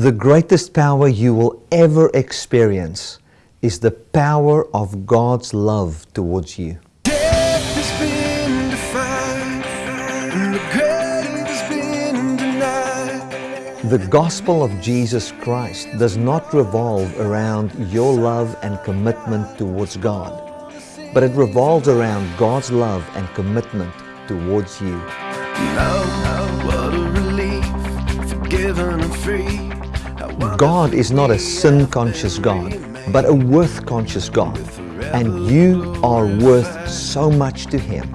The greatest power you will ever experience is the power of God's love towards you. Death has been defined, and the has been denied. The gospel of Jesus Christ does not revolve around your love and commitment towards God, but it revolves around God's love and commitment towards you. Now, what a relief, forgiven and free. God is not a sin-conscious God, but a worth-conscious God. And you are worth so much to Him.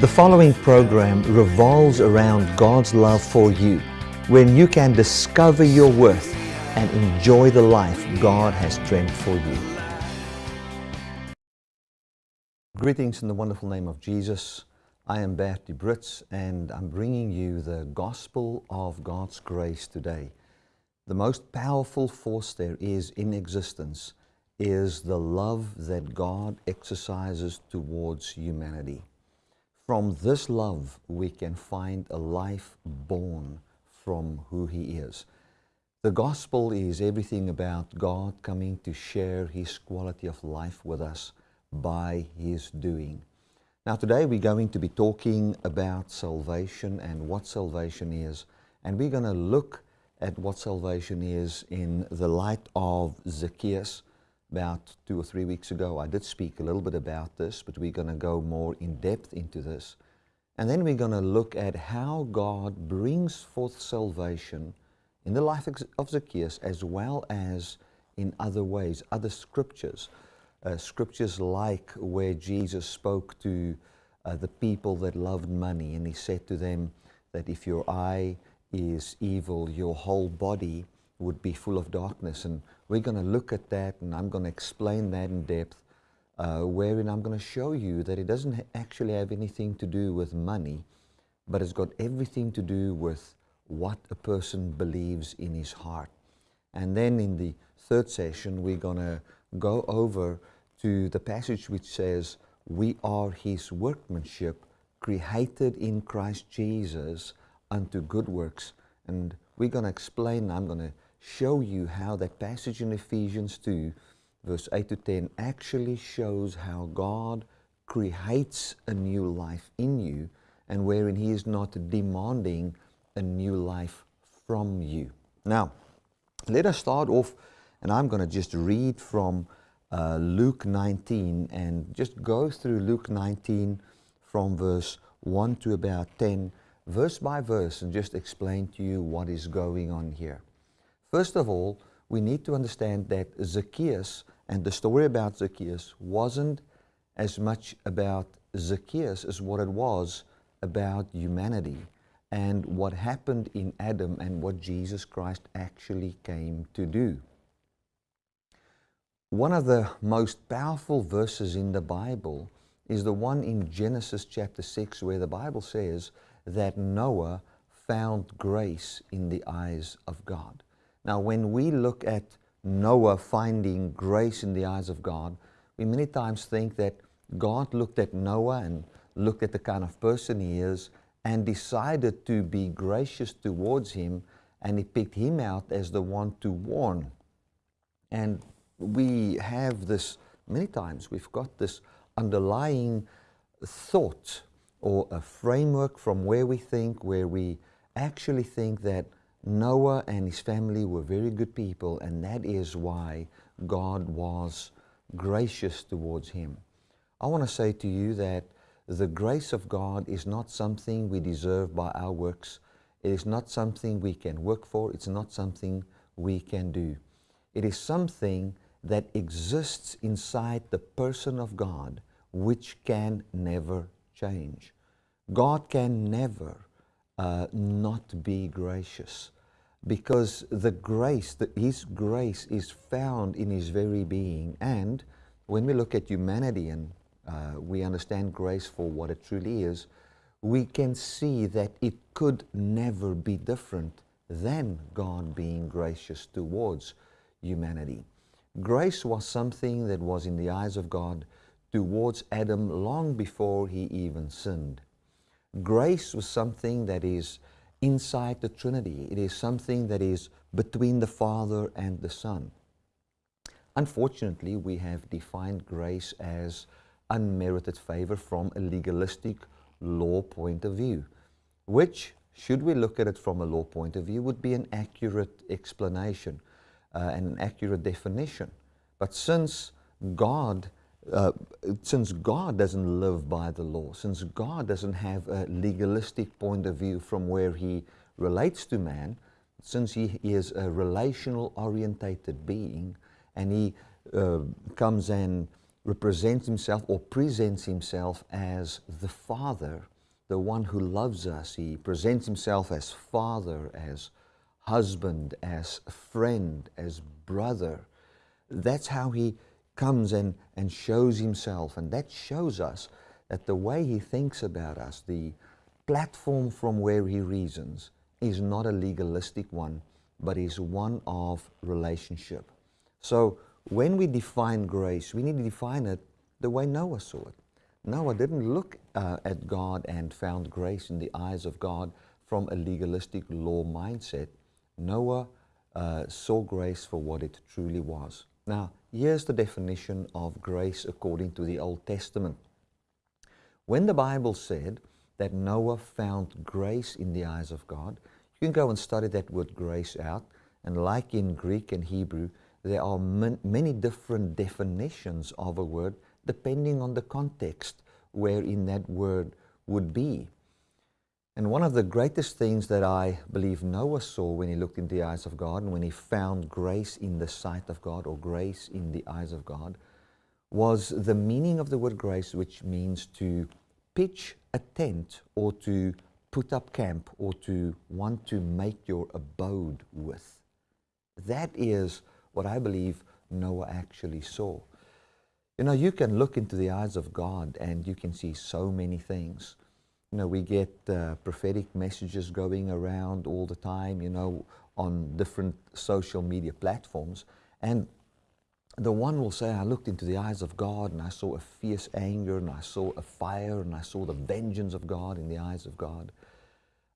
The following program revolves around God's love for you, when you can discover your worth and enjoy the life God has dreamt for you. Greetings in the wonderful name of Jesus. I am Bertie Brits and I'm bringing you the gospel of God's grace today. The most powerful force there is in existence is the love that God exercises towards humanity. From this love, we can find a life born from who He is. The gospel is everything about God coming to share His quality of life with us by His doing. Now, today we're going to be talking about salvation and what salvation is, and we're going to look at what salvation is in the light of Zacchaeus. About two or three weeks ago, I did speak a little bit about this, but we're going to go more in depth into this. And then we're going to look at how God brings forth salvation in the life of Zacchaeus as well as in other ways, other scriptures. Uh, scriptures like where Jesus spoke to uh, the people that loved money and he said to them that if your eye is evil, your whole body would be full of darkness. And we're going to look at that and I'm going to explain that in depth, uh, wherein I'm going to show you that it doesn't ha- actually have anything to do with money, but it's got everything to do with what a person believes in his heart. And then in the third session, we're going to go over to the passage which says, We are his workmanship, created in Christ Jesus unto good works. And we're going to explain, I'm going to show you how that passage in Ephesians 2, verse 8 to 10, actually shows how God creates a new life in you and wherein He is not demanding a new life from you. Now, let us start off, and I'm going to just read from uh, Luke 19 and just go through Luke 19 from verse 1 to about 10, verse by verse, and just explain to you what is going on here. First of all, we need to understand that Zacchaeus and the story about Zacchaeus wasn't as much about Zacchaeus as what it was about humanity and what happened in Adam and what Jesus Christ actually came to do. One of the most powerful verses in the Bible is the one in Genesis chapter 6 where the Bible says that Noah found grace in the eyes of God. Now, when we look at Noah finding grace in the eyes of God, we many times think that God looked at Noah and looked at the kind of person he is and decided to be gracious towards him and he picked him out as the one to warn. And we have this, many times we've got this underlying thought or a framework from where we think, where we actually think that Noah and his family were very good people, and that is why God was gracious towards him. I want to say to you that the grace of God is not something we deserve by our works. It is not something we can work for. It's not something we can do. It is something that exists inside the person of God which can never change. God can never uh, not be gracious because the grace, the, His grace is found in His very being. And when we look at humanity and uh, we understand grace for what it truly is, we can see that it could never be different than God being gracious towards humanity. Grace was something that was in the eyes of God towards Adam long before he even sinned. Grace was something that is inside the Trinity. It is something that is between the Father and the Son. Unfortunately, we have defined grace as unmerited favor from a legalistic law point of view, which, should we look at it from a law point of view, would be an accurate explanation uh, and an accurate definition. But since God, uh, since God doesn't live by the law, since God doesn't have a legalistic point of view from where He relates to man, since He is a relational orientated being, and He uh, comes and represents Himself or presents Himself as the Father, the one who loves us. He presents Himself as Father, as husband, as friend, as brother. That's how he comes and, and shows himself. And that shows us that the way he thinks about us, the platform from where he reasons, is not a legalistic one, but is one of relationship. So when we define grace, we need to define it the way Noah saw it. Noah didn't look uh, at God and found grace in the eyes of God from a legalistic law mindset. Noah uh, saw grace for what it truly was. Now, here's the definition of grace according to the Old Testament. When the Bible said that Noah found grace in the eyes of God, you can go and study that word grace out. And like in Greek and Hebrew, there are many different definitions of a word depending on the context wherein that word would be. And one of the greatest things that I believe Noah saw when he looked in the eyes of God and when he found grace in the sight of God or grace in the eyes of God was the meaning of the word grace, which means to pitch a tent or to put up camp or to want to make your abode with. That is what I believe Noah actually saw. You know, you can look into the eyes of God and you can see so many things you know, we get uh, prophetic messages going around all the time, you know, on different social media platforms. And the one will say, I looked into the eyes of God and I saw a fierce anger and I saw a fire and I saw the vengeance of God in the eyes of God.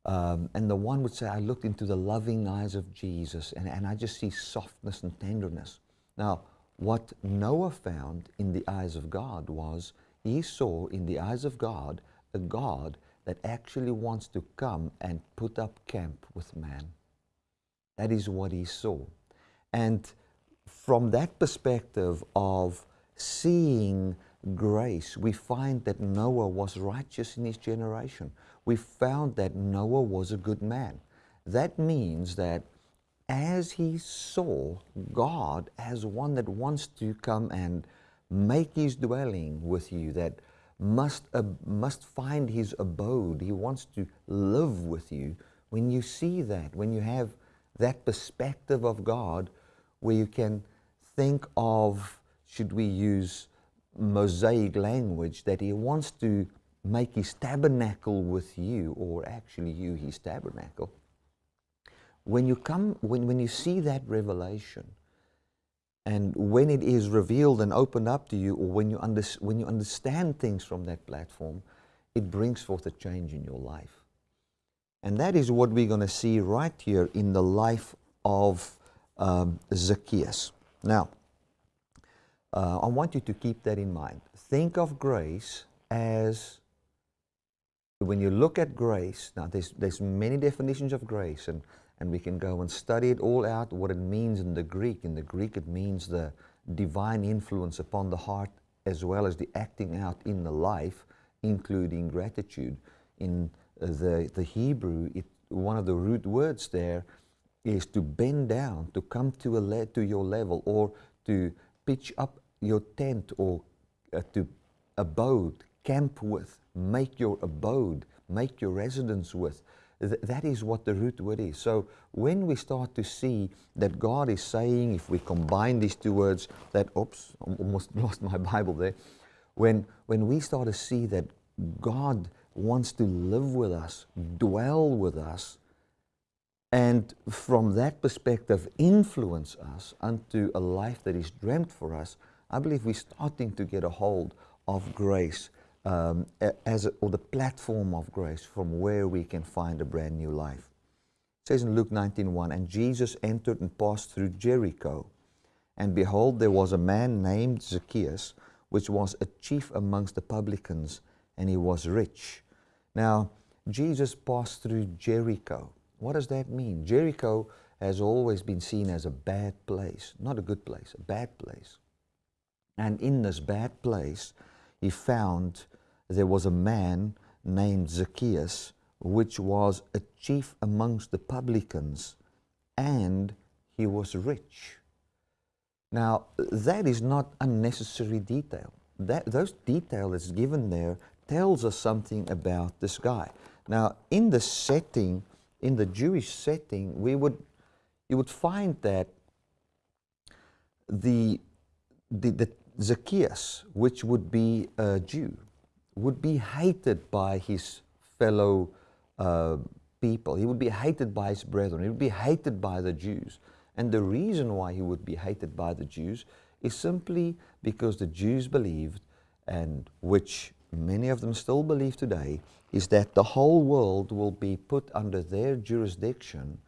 Um, and the one would say, I looked into the loving eyes of Jesus and, and I just see softness and tenderness. Now, what Noah found in the eyes of God was he saw in the eyes of God a God that actually wants to come and put up camp with man. That is what he saw. And from that perspective of seeing grace, we find that Noah was righteous in his generation. We found that Noah was a good man. That means that as he saw God as one that wants to come and make his dwelling with you, that must, uh, must find his abode. He wants to live with you. When you see that, when you have that perspective of God, where you can think of, should we use Mosaic language, that he wants to make his tabernacle with you, or actually you his tabernacle. When you come, when, when you see that revelation, and when it is revealed and opened up to you, or when you, under, when you understand things from that platform, it brings forth a change in your life. And that is what we're going to see right here in the life of um, Zacchaeus. Now, uh, I want you to keep that in mind. Think of grace as, when you look at grace, now there's, there's many definitions of grace, and and we can go and study it all out, what it means in the Greek. In the Greek, it means the divine influence upon the heart as well as the acting out in the life, including gratitude. In uh, the, the Hebrew, it, one of the root words there is to bend down, to come to, a to your level, or to pitch up your tent, or uh, to abode, camp with, make your abode, make your residence with. Th that is what the root word is. So when we start to see that God is saying, if we combine these two words, that, oops, I almost lost my Bible there. When, when we start to see that God wants to live with us, dwell with us, and from that perspective influence us unto a life that is dreamt for us, I believe we're starting to get a hold of grace um, as a, or the platform of grace from where we can find a brand new life. It says in Luke 19:1, and Jesus entered and passed through Jericho, and behold, there was a man named Zacchaeus, which was a chief amongst the publicans, and he was rich. Now, Jesus passed through Jericho. What does that mean? Jericho has always been seen as a bad place, not a good place, a bad place. And in this bad place, he found there was a man named Zacchaeus, which was a chief amongst the publicans, and he was rich. Now, that is not unnecessary detail. That, those detail that's given there tells us something about this guy. Now, in the setting, in the Jewish setting, we would, you would find that the, the, the Zacchaeus, which would be a Jew, would be hated by his fellow uh, people. He would be hated by his brethren. He would be hated by the Jews. And the reason why he would be hated by the Jews is simply because the Jews believed, and which many of them still believe today, is that the whole world will be put under their jurisdiction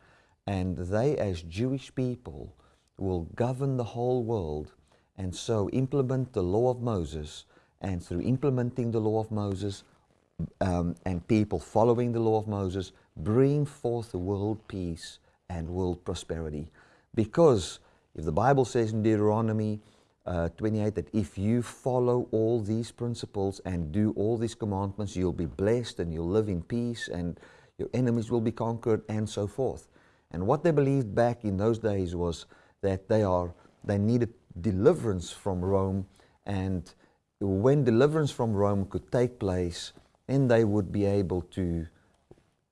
and they as Jewish people will govern the whole world and so implement the law of Moses and through implementing the law of Moses um, and people following the law of Moses bring forth the world peace and world prosperity because if the Bible says in Deuteronomy uh, 28 that if you follow all these principles and do all these commandments, you'll be blessed and you'll live in peace and your enemies will be conquered and so forth. And what they believed back in those days was that they, are, they needed deliverance from Rome and when deliverance from Rome could take place, then they would be able to,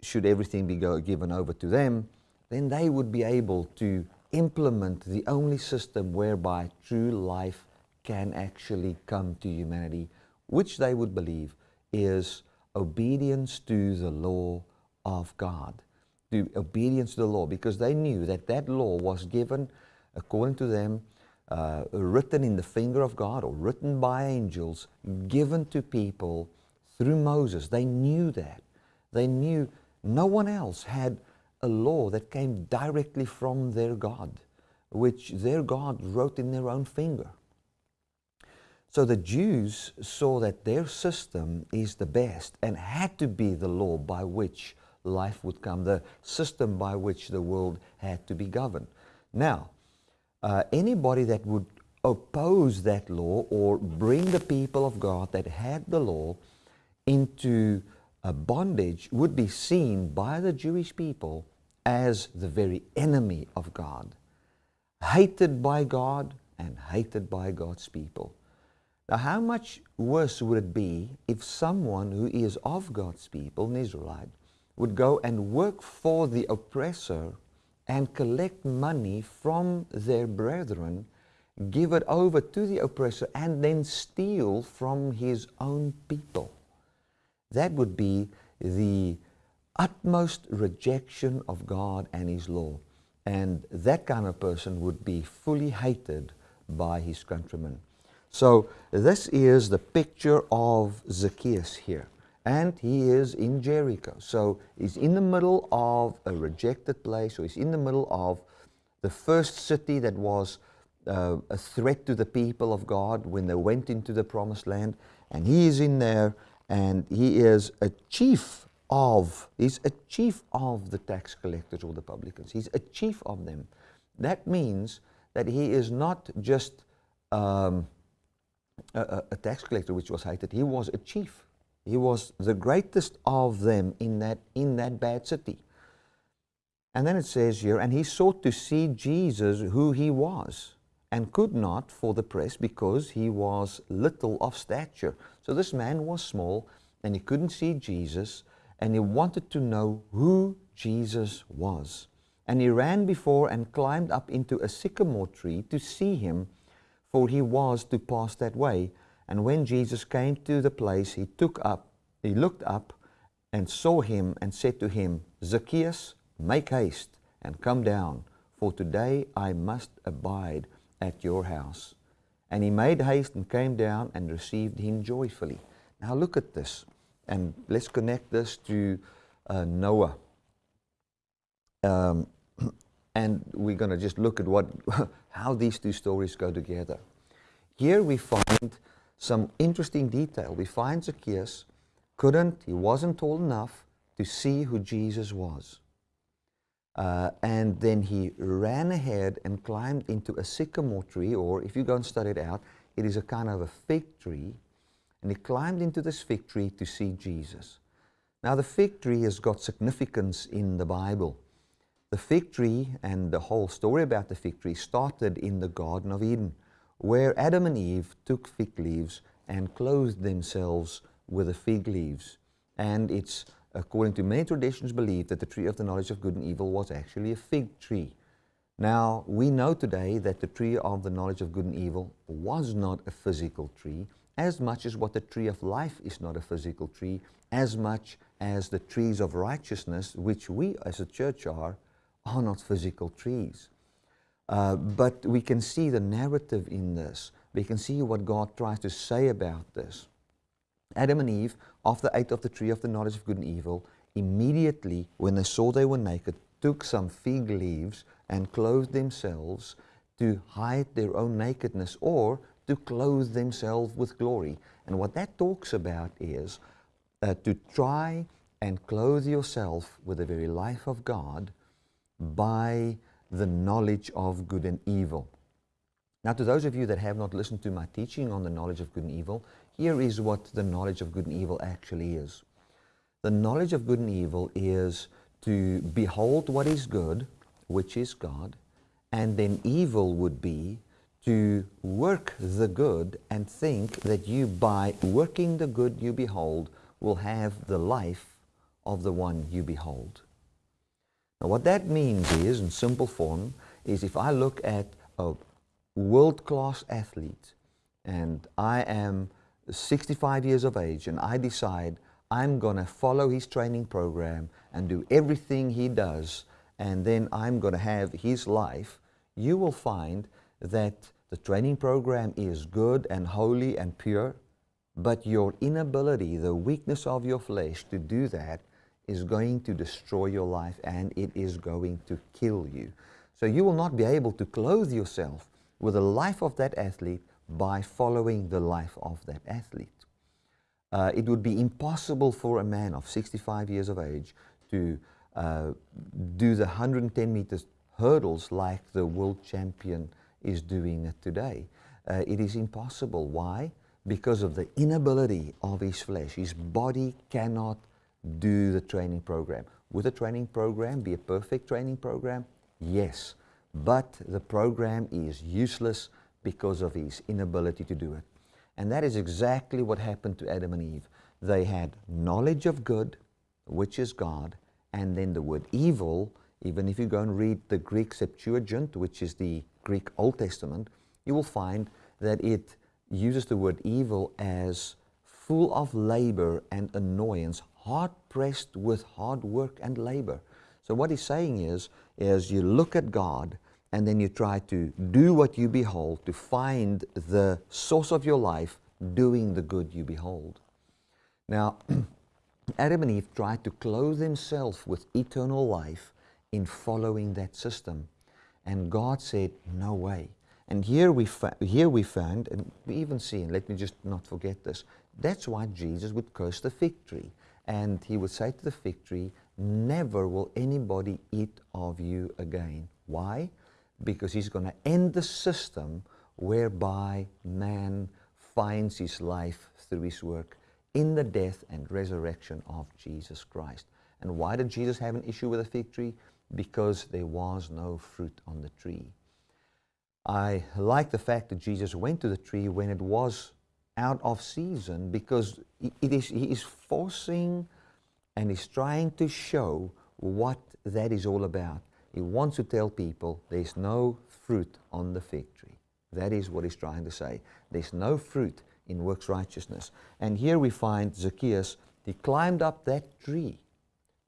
should everything be go, given over to them, then they would be able to implement the only system whereby true life can actually come to humanity, which they would believe is obedience to the law of God, to obedience to the law, because they knew that that law was given, according to them, uh, written in the finger of God or written by angels, given to people through Moses. They knew that. They knew no one else had a law that came directly from their God, which their God wrote in their own finger. So the Jews saw that their system is the best and had to be the law by which life would come, the system by which the world had to be governed. Now, uh, anybody that would oppose that law or bring the people of God that had the law into a bondage would be seen by the Jewish people as the very enemy of God, hated by God and hated by God's people. Now, how much worse would it be if someone who is of God's people, an Israelite, would go and work for the oppressor and collect money from their brethren, give it over to the oppressor, and then steal from his own people? That would be the utmost rejection of God and His law. And that kind of person would be fully hated by his countrymen. So this is the picture of Zacchaeus here. And he is in Jericho. So he's in the middle of a rejected place, or he's in the middle of the first city that was uh, a threat to the people of God when they went into the promised land. And he is in there, and he is a chief of, he's a chief of the tax collectors or the publicans. He's a chief of them. That means that he is not just um, a, a, tax collector which was hated, he was a chief. He was the greatest of them in that, in that bad city. And then it says here, and he sought to see Jesus who he was, and could not for the press because he was little of stature. So this man was small, and he couldn't see Jesus, and he wanted to know who Jesus was. And he ran before and climbed up into a sycamore tree to see him, for he was to pass that way. And when Jesus came to the place, he took up, he looked up and saw him and said to him, Zacchaeus, make haste and come down, for today I must abide at your house. And he made haste and came down and received him joyfully. Now look at this, and let's connect this to uh, Noah. Um, and we're going to just look at what, how these two stories go together. Here we find some interesting detail. We find Zacchaeus couldn't, he wasn't tall enough to see who Jesus was. Uh, and then he ran ahead and climbed into a sycamore tree, or if you go and study it out, it is a kind of a fig tree. And he climbed into this fig tree to see Jesus. Now, the fig tree has got significance in the Bible. The fig tree and the whole story about the fig tree started in the Garden of Eden, where Adam and Eve took fig leaves and clothed themselves with the fig leaves. And it's, according to many traditions, believed that the tree of the knowledge of good and evil was actually a fig tree. Now, we know today that the tree of the knowledge of good and evil was not a physical tree, as much as what the tree of life is not a physical tree, as much as the trees of righteousness, which we as a church are, are not physical trees. Uh, but we can see the narrative in this. We can see what God tries to say about this. Adam and Eve, after they ate of the tree of the knowledge of good and evil, immediately, when they saw they were naked, took some fig leaves and clothed themselves to hide their own nakedness or to clothe themselves with glory. And what that talks about is uh, to try and clothe yourself with the very life of God by the knowledge of good and evil. Now, to those of you that have not listened to my teaching on the knowledge of good and evil, here is what the knowledge of good and evil actually is. The knowledge of good and evil is to behold what is good, which is God, and then evil would be to work the good and think that you, by working the good you behold, will have the life of the one you behold. Now, what that means is, in simple form, is if I look at a world-class athlete and I am 65 years of age and I decide I'm going to follow his training program and do everything he does and then I'm going to have his life, you will find that the training program is good and holy and pure, but your inability, the weakness of your flesh to do that is going to destroy your life and it is going to kill you. So you will not be able to clothe yourself with the life of that athlete by following the life of that athlete. Uh, it would be impossible for a man of 65 years of age to uh, do the 110 meters hurdles like the world champion is doing it today. Uh, it is impossible. Why? Because of the inability of his flesh. His body cannot do the training program. Would the training program be a perfect training program? Yes. But the program is useless because of his inability to do it. And that is exactly what happened to Adam and Eve. They had knowledge of good, which is God, and then the word evil, even if you go and read the Greek Septuagint, which is the Greek Old Testament, you will find that it uses the word evil as full of labor and annoyance, hard pressed with hard work and labor. So what he's saying is, is you look at God and then you try to do what you behold to find the source of your life doing the good you behold. Now, Adam and Eve tried to clothe themselves with eternal life in following that system. And God said, no way. And here we, here we found, and we even see, and let me just not forget this, that's why Jesus would curse the fig tree. And he would say to the fig tree, never will anybody eat of you again. Why? because he's going to end the system whereby man finds his life through his work in the death and resurrection of Jesus Christ. And why did Jesus have an issue with a fig tree? Because there was no fruit on the tree. I like the fact that Jesus went to the tree when it was out of season because it is, he is forcing and he's trying to show what that is all about. He wants to tell people there's no fruit on the fig tree. That is what he's trying to say. There's no fruit in works righteousness. And here we find Zacchaeus, he climbed up that tree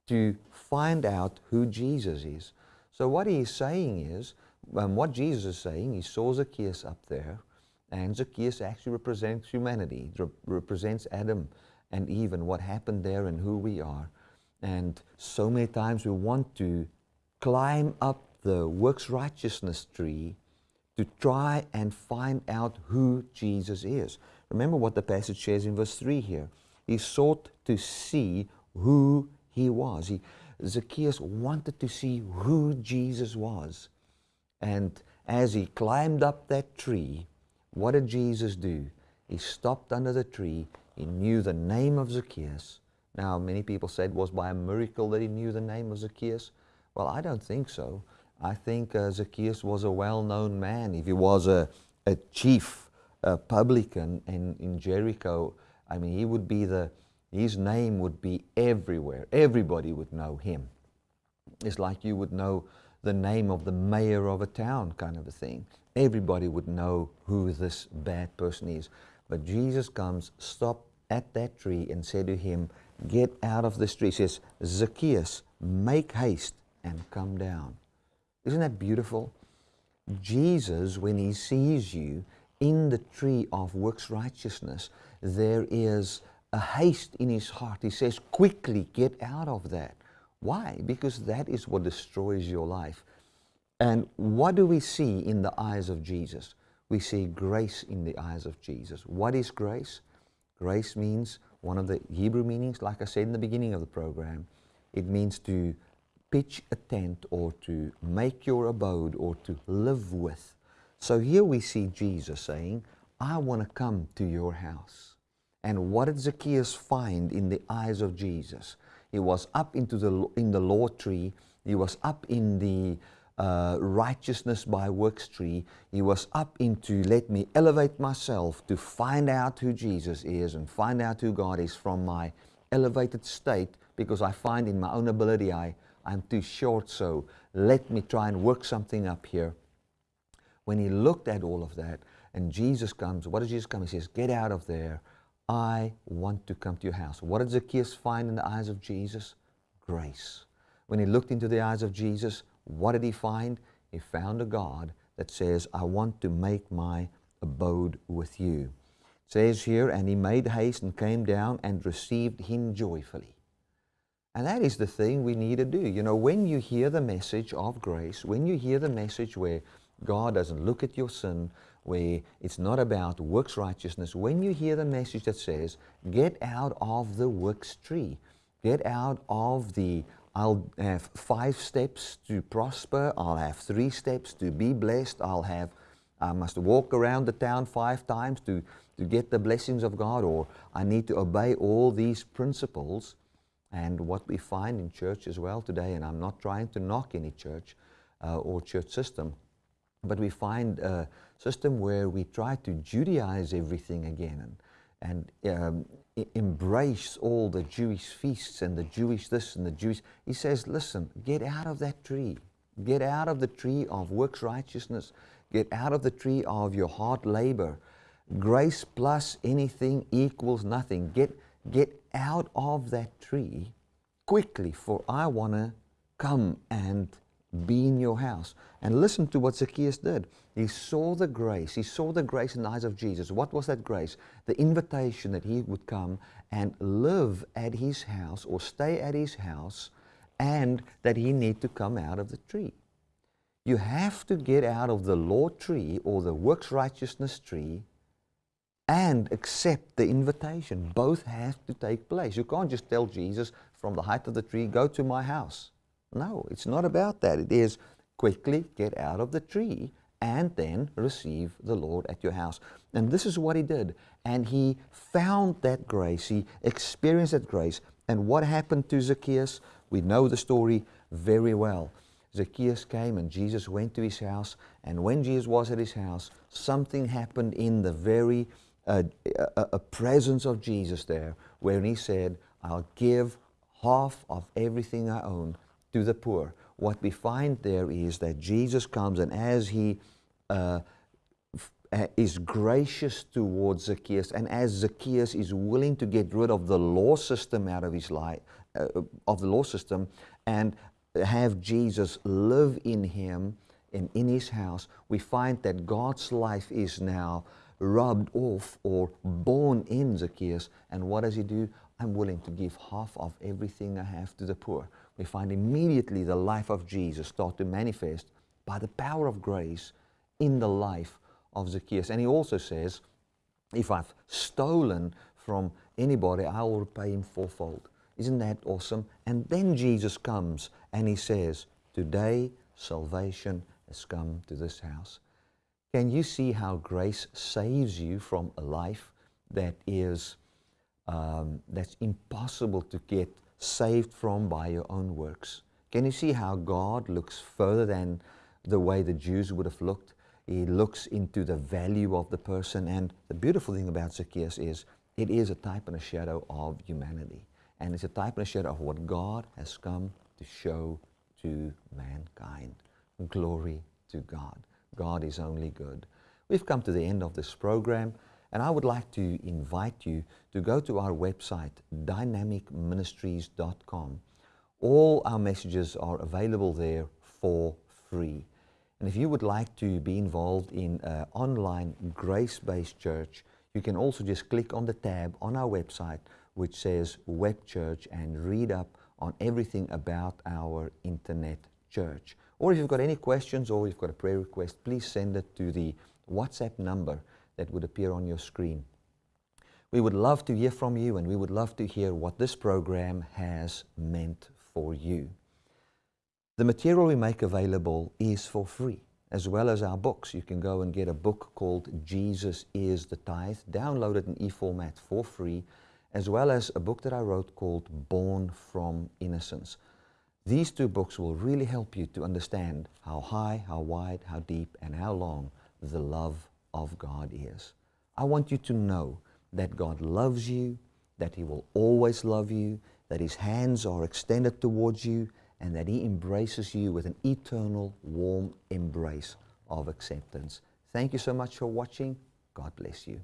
to find out who Jesus is. So what he's saying is, um, what Jesus is saying, he saw Zacchaeus up there, and Zacchaeus actually represents humanity, rep- represents Adam and Eve and what happened there and who we are. And so many times we want to climb up the works righteousness tree to try and find out who Jesus is. Remember what the passage says in verse 3 here. He sought to see who he was. He, Zacchaeus wanted to see who Jesus was. And as he climbed up that tree, what did Jesus do? He stopped under the tree. He knew the name of Zacchaeus. Now, many people said it was by a miracle that he knew the name of Zacchaeus. Well, I don't think so. I think uh, Zacchaeus was a well known man. If he was a, a chief a publican in, in Jericho, I mean, he would be the, his name would be everywhere. Everybody would know him. It's like you would know the name of the mayor of a town, kind of a thing. Everybody would know who this bad person is. But Jesus comes, stopped at that tree, and said to him, Get out of this tree. He says, Zacchaeus, make haste and come down. Isn't that beautiful? Jesus, when he sees you in the tree of works righteousness, there is a haste in his heart. He says, quickly get out of that. Why? Because that is what destroys your life. And what do we see in the eyes of Jesus? We see grace in the eyes of Jesus. What is grace? Grace means one of the Hebrew meanings, like I said in the beginning of the program, it means to pitch a tent or to make your abode or to live with. So here we see Jesus saying, I want to come to your house. And what did Zacchaeus find in the eyes of Jesus? He was up into the, in the law tree. He was up in the uh, righteousness by works tree. He was up into let me elevate myself to find out who Jesus is and find out who God is from my elevated state because I find in my own ability I, I'm too short, so let me try and work something up here. When he looked at all of that, and Jesus comes, what does Jesus come? He says, Get out of there. I want to come to your house. What did Zacchaeus find in the eyes of Jesus? Grace. When he looked into the eyes of Jesus, what did he find? He found a God that says, I want to make my abode with you. It says here, and he made haste and came down and received him joyfully. And that is the thing we need to do. You know, when you hear the message of grace, when you hear the message where God doesn't look at your sin, where it's not about works righteousness, when you hear the message that says, get out of the works tree, get out of the I'll have five steps to prosper, I'll have three steps to be blessed, I'll have I must walk around the town five times to, to get the blessings of God, or I need to obey all these principles. And what we find in church as well today, and I'm not trying to knock any church uh, or church system, but we find a system where we try to Judaize everything again and, and um, embrace all the Jewish feasts and the Jewish this and the Jewish. He says, listen, get out of that tree. Get out of the tree of works righteousness. Get out of the tree of your hard labor. Grace plus anything equals nothing. Get, get out of that tree quickly, for I want to come and be in your house. And listen to what Zacchaeus did. He saw the grace. He saw the grace in the eyes of Jesus. What was that grace? The invitation that he would come and live at his house or stay at his house and that he need to come out of the tree. You have to get out of the law tree or the works righteousness tree and accept the invitation. Both have to take place. You can't just tell Jesus from the height of the tree, go to my house. No, it's not about that. It is quickly get out of the tree and then receive the Lord at your house. And this is what he did. And he found that grace, he experienced that grace. And what happened to Zacchaeus? We know the story very well. Zacchaeus came and Jesus went to his house. And when Jesus was at his house, something happened in the very uh, a, a presence of Jesus there, where he said, I'll give half of everything I own to the poor. What we find there is that Jesus comes and as he uh, is gracious towards Zacchaeus and as Zacchaeus is willing to get rid of the law system out of his life, uh, of the law system, and have Jesus live in him and in his house, we find that God's life is now rubbed off or born in Zacchaeus. And what does he do? I'm willing to give half of everything I have to the poor. We find immediately the life of Jesus start to manifest by the power of grace in the life of Zacchaeus. And he also says, if I've stolen from anybody, I will repay him fourfold. Isn't that awesome? And then Jesus comes and he says, Today salvation has come to this house. Can you see how grace saves you from a life that is um, that's impossible to get saved from by your own works? Can you see how God looks further than the way the Jews would have looked? He looks into the value of the person. And the beautiful thing about Zacchaeus is it is a type and a shadow of humanity. And it's a type and a shadow of what God has come to show to mankind. Glory to God. God is only good. We've come to the end of this program, and I would like to invite you to go to our website, dynamicministries.com. All our messages are available there for free. And if you would like to be involved in an online grace-based church, you can also just click on the tab on our website which says Web Church and read up on everything about our internet church. Or if you've got any questions or you've got a prayer request, please send it to the WhatsApp number that would appear on your screen. We would love to hear from you and we would love to hear what this program has meant for you. The material we make available is for free, as well as our books. You can go and get a book called Jesus is the Tithe, download it in e-format for free, as well as a book that I wrote called Born from Innocence. These two books will really help you to understand how high, how wide, how deep, and how long the love of God is. I want you to know that God loves you, that He will always love you, that His hands are extended towards you, and that He embraces you with an eternal, warm embrace of acceptance. Thank you so much for watching. God bless you.